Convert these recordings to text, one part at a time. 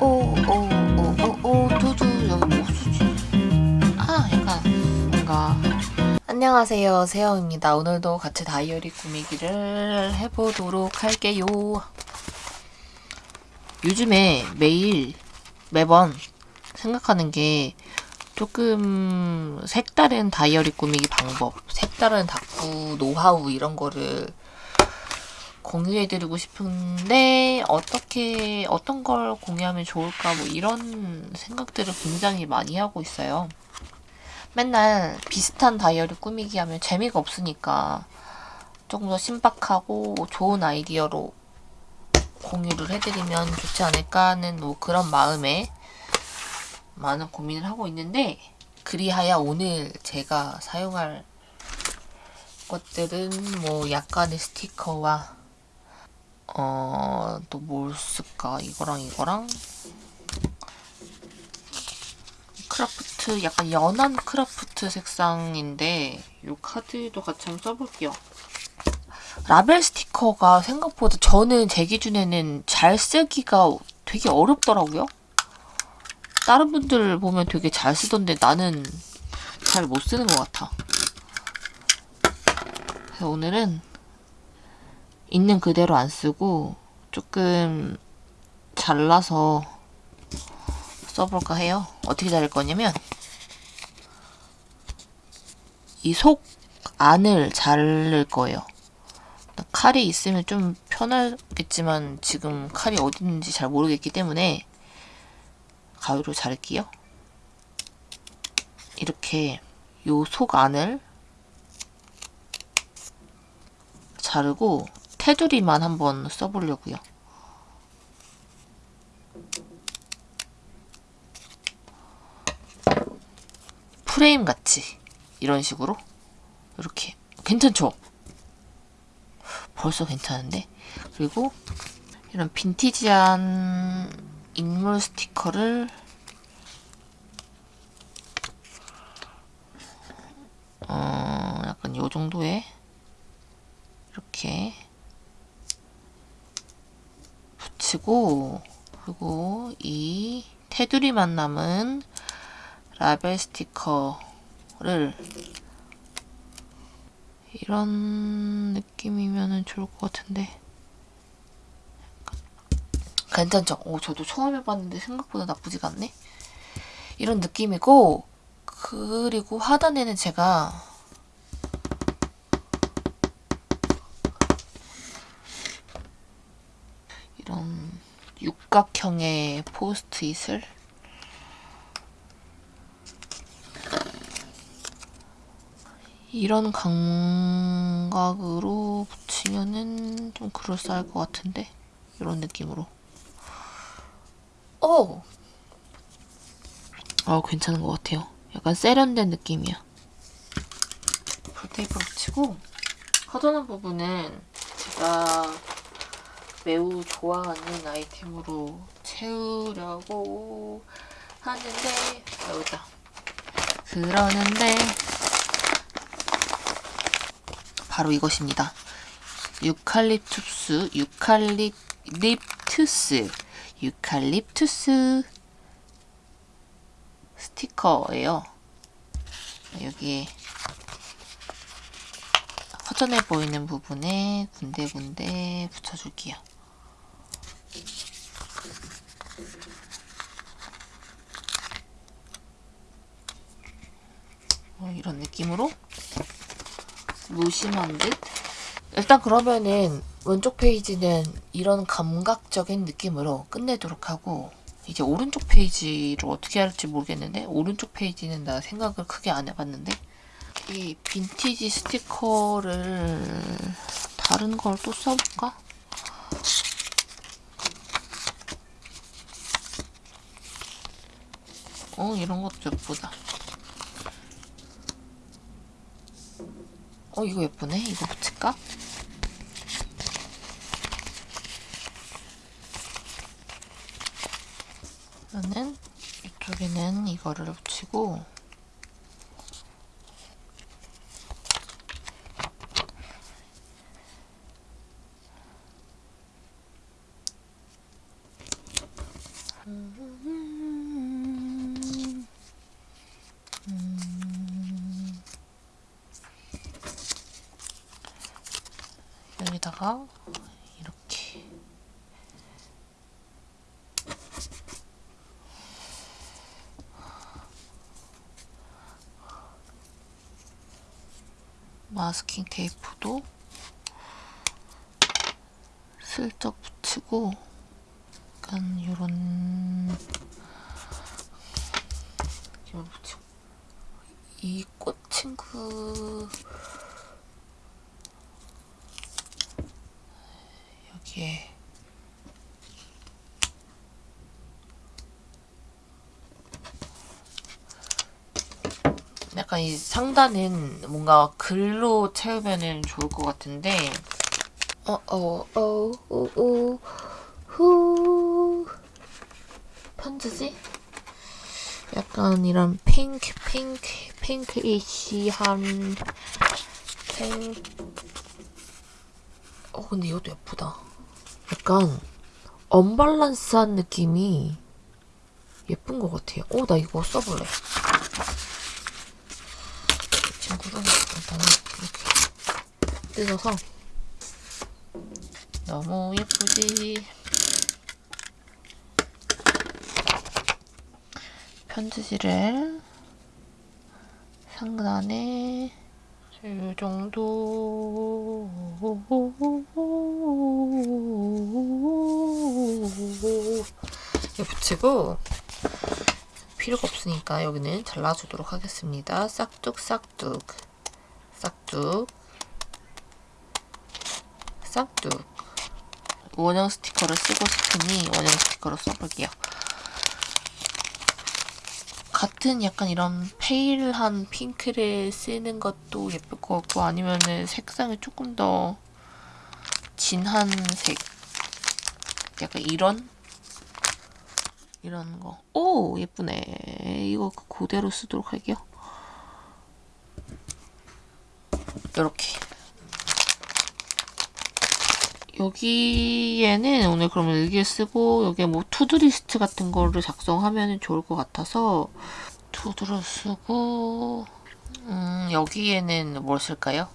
오오오오오오오 두두 여기 뭐 쓰지? 아 뭔가 안녕하세요 세영입니다. 오늘도 같이 다이어리 꾸미기를 해보도록 할게요. 요즘에 매일 매번 생각하는 게 조금 색다른 다이어리 꾸미기 방법, 색다른 다꾸 노하우 이런 거를 공유해드리고 싶은데 어떻게 어떤 걸 공유하면 좋을까 뭐 이런 생각들을 굉장히 많이 하고 있어요. 맨날 비슷한 다이어리 꾸미기 하면 재미가 없으니까 조금 더 신박하고 좋은 아이디어로 공유를 해드리면 좋지 않을까 하는 뭐 그런 마음에 많은 고민을 하고 있는데 그리하여 오늘 제가 사용할 것들은 뭐 약간의 스티커와 어, 또 뭘 쓸까? 이거랑 이거랑 kraft, 약간 연한 kraft 색상인데 이 카드도 같이 한번 써볼게요. 라벨 스티커가 생각보다 저는 제 기준에는 잘 쓰기가 되게 어렵더라고요. 다른 분들 보면 되게 잘 쓰던데 나는 잘 못 쓰는 것 같아. 그래서 오늘은 있는 그대로 안 쓰고 조금 잘라서 써볼까 해요. 어떻게 자를 거냐면 이 속 안을 자를 거예요. 칼이 있으면 좀 편하겠지만 지금 칼이 어디 있는지 잘 모르겠기 때문에 가위로 자를게요. 이렇게 요 속 안을 자르고 테두리만 한번 써보려고요. 프레임 같이 이런 식으로 이렇게 괜찮죠? 벌써 괜찮은데? 그리고 이런 빈티지한 인물 스티커를 어, 약간 요 정도의 이렇게 붙이고 그리고 이 테두리 만 남은 라벨 스티커를 이런 느낌이면 좋을 것 같은데 괜찮죠? 오, 저도 처음 해봤는데 생각보다 나쁘지가 않네? 이런 느낌이고 그리고 하단에는 제가 이런 육각형의 포스트잇을 이런 감각으로 붙이면은 좀 그럴싸할 것 같은데? 이런 느낌으로. 오! 어 괜찮은 것 같아요. 약간 세련된 느낌이야. 풀테이프로 붙이고 허전한 부분은 제가 매우 좋아하는 아이템으로 채우려고 하는데 여기다. 그러는데 바로 이것입니다. 유칼립투스, 유칼립투스, 유칼립투스 스티커예요. 여기에 허전해 보이는 부분에 군데군데 붙여줄게요. 어, 이런 느낌으로 무심한 듯? 일단 그러면은 왼쪽 페이지는 이런 감각적인 느낌으로 끝내도록 하고 이제 오른쪽 페이지를 어떻게 할지 모르겠는데 오른쪽 페이지는 나 생각을 크게 안 해봤는데 이 빈티지 스티커를 다른 걸 또 써볼까? 어 이런 것도 예쁘다 어 이거 예쁘네 이거 붙일까? 저는 이쪽에는 이거를 붙이고 여기다가 이렇게. 마스킹 테이프도 슬쩍 붙이고 약간 이런 느낌을 붙이고. 이 꽃 친구 여기에 약간 이 상단은 뭔가 글로 채우면 좋을 것 같은데 어어어어후 편지지? 약간 이런 핑크 핑크 핑크이시한 핑. 어 근데 이것도 예쁘다. 약간 언밸런스한 느낌이 예쁜 것 같아요. 어나 이거 써볼래. 이 친구를 일단은 이렇게 뜯어서 너무 예쁘지. 편지지를 상단에 이 정도 붙이고 필요가 없으니까 여기는 잘라주도록 하겠습니다. 싹둑 싹둑 싹둑 싹둑 원형 스티커를 쓰고 싶으니 원형 스티커로 써볼게요. 같은 약간 이런 pale한 핑크를 쓰는 것도 예쁠 것 같고 아니면은 색상이 조금 더 진한 색 약간 이런 이런 거. 오 예쁘네. 이거 그대로 쓰도록 할게요. 이렇게 여기에는 오늘 그러면 일기를 쓰고 여기에 뭐 to-do list 같은 거를 작성하면 좋을 것 같아서 투두를 쓰고 음 여기에는 뭘 쓸까요?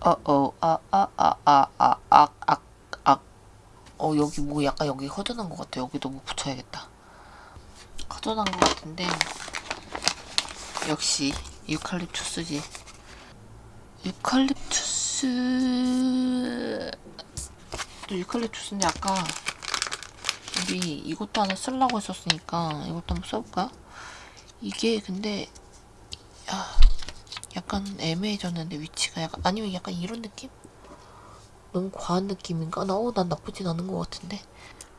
어어 아 아 아 아 아 아 아 아 어 여기 뭐 약간 여기 허전한 것 같아 여기도 뭐 붙여야겠다. 허전한 것 같은데. 역시 유칼립투스지. 유칼립투스 또 유칼립투스인데 아까 우리 이것도 하나 쓰려고 했었으니까 이것도 한번 써볼까? 이게 근데 야, 약간 애매해졌는데 위치가 약간 아니면 약간 이런 느낌? 너무 과한 느낌인가? 나, 어, 난 나쁘진 않은 것 같은데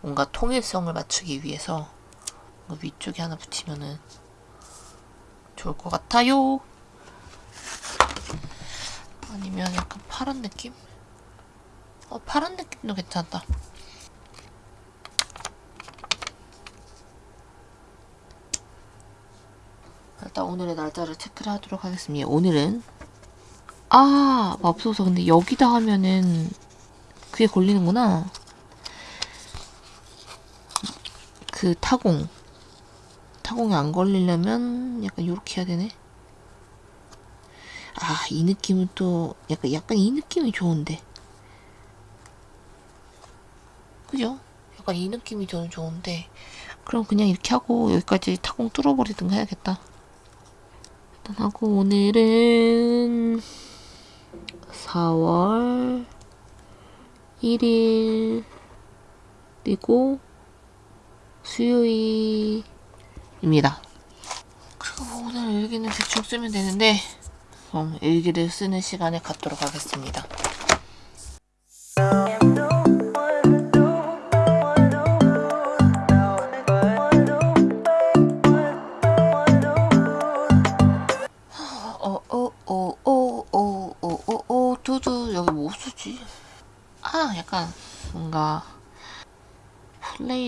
뭔가 통일성을 맞추기 위해서 위쪽에 하나 붙이면은 좋을 것 같아요. 아니면 약간 파란 느낌? 어, 파란 느낌도 괜찮다. 일단 오늘의 날짜를 체크를 하도록 하겠습니다. 오늘은 아 맙소사 근데 여기다 하면은 그게 걸리는구나. 그 타공 타공이 안 걸리려면 약간 이렇게 해야 되네. 아 이 느낌은 또 약간 약간 이 느낌이 좋은데. 그죠? 약간 이 느낌이 저는 좋은데 그럼 그냥 이렇게 하고 여기까지 타공 뚫어버리든가 해야겠다. 일단 하고 오늘은 4월 1일 그리고 수요일입니다. 그리고 오늘 일기는 대충 쓰면 되는데 그럼 일기를 쓰는 시간에 갖도록 하겠습니다.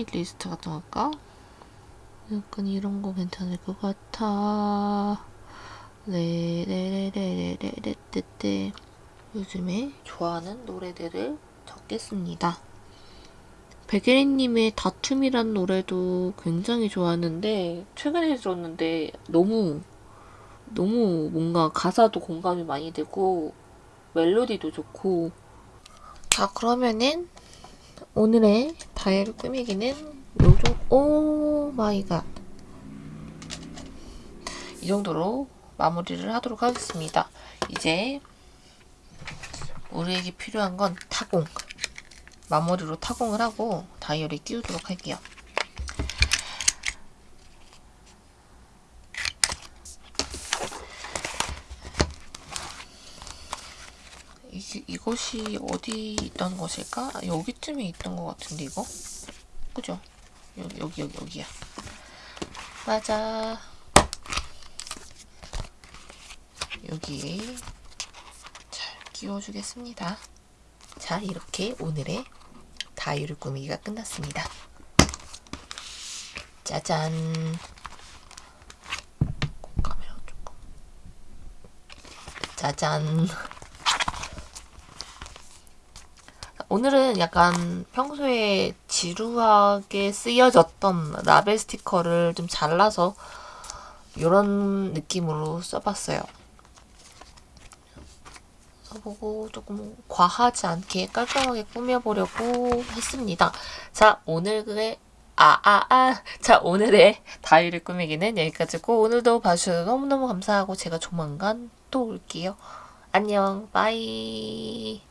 플레이리스트 같은 거 할까? 약간 이런 거 괜찮을 것 같아. 레레레레레레레떼떼 요즘에 좋아하는 노래들을 적겠습니다. 백예린님의 다툼이란 노래도 굉장히 좋았는데 최근에 들었는데 너무 너무 뭔가 가사도 공감이 많이 되고 멜로디도 좋고 자 그러면은 오늘의 다이어리 꾸미기는 요정 oh my god. 이 정도로 마무리를 하도록 하겠습니다. 이제 우리에게 필요한 건 타공. 마무리로 타공을 하고 다이어리 끼우도록 할게요. 이, 이것이 어디 있던 것일까? 아, 여기쯤에 있던 것 같은데 이거? 그죠? 여기 여기 여기 여기야. 맞아. 여기에 잘 끼워주겠습니다. 자 이렇게 오늘의 다이어리 꾸미기가 끝났습니다. 짜잔. 짜잔. 오늘은 약간 평소에 지루하게 쓰여졌던 라벨 스티커를 좀 잘라서 이런 느낌으로 써봤어요. 써보고 조금 과하지 않게 깔끔하게 꾸며보려고 했습니다. 자, 오늘의 아, 아, 아. 자, 오늘의 다이어리 꾸미기는 여기까지고, 오늘도 봐주셔서 너무너무 감사하고, 제가 조만간 또 올게요. 안녕, 바이.